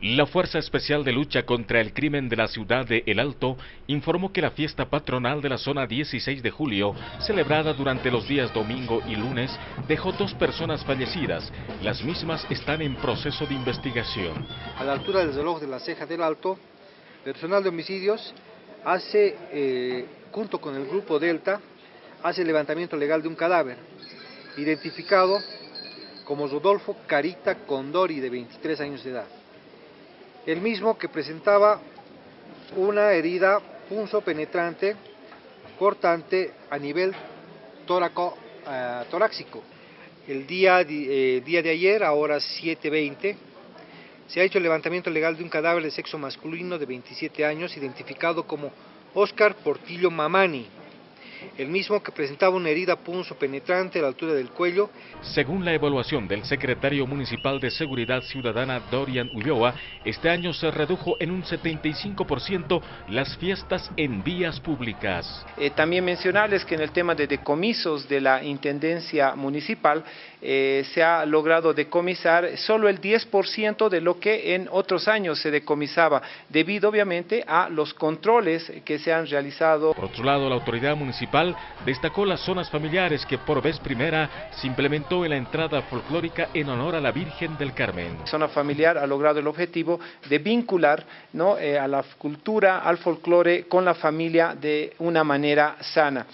La Fuerza Especial de Lucha contra el Crimen de la ciudad de El Alto informó que la fiesta patronal de la zona 16 de julio, celebrada durante los días domingo y lunes, dejó dos personas fallecidas. Las mismas están en proceso de investigación. A la altura del reloj de la ceja del Alto, personal de homicidios hace, eh, junto con el grupo Delta, hace el levantamiento legal de un cadáver, identificado como Rodolfo Carita Condori, de 23 años de edad el mismo que presentaba una herida punzo penetrante cortante a nivel tóraco, uh, torácico. El día, eh, día de ayer, a horas 7.20, se ha hecho el levantamiento legal de un cadáver de sexo masculino de 27 años, identificado como Oscar Portillo Mamani, el mismo que presentaba una herida punzo penetrante a la altura del cuello. Según la evaluación del secretario municipal de Seguridad Ciudadana Dorian Ulloa, este año se redujo en un 75% las fiestas en vías públicas. Eh, también mencionarles que en el tema de decomisos de la Intendencia Municipal eh, se ha logrado decomisar solo el 10% de lo que en otros años se decomisaba, debido obviamente a los controles que se han realizado. Por otro lado, la autoridad municipal destacó las zonas familiares que por vez primera se implementó en la entrada folclórica en honor a la Virgen del Carmen. La zona familiar ha logrado el objetivo de vincular ¿no? Eh, a la cultura, al folclore con la familia de una manera sana.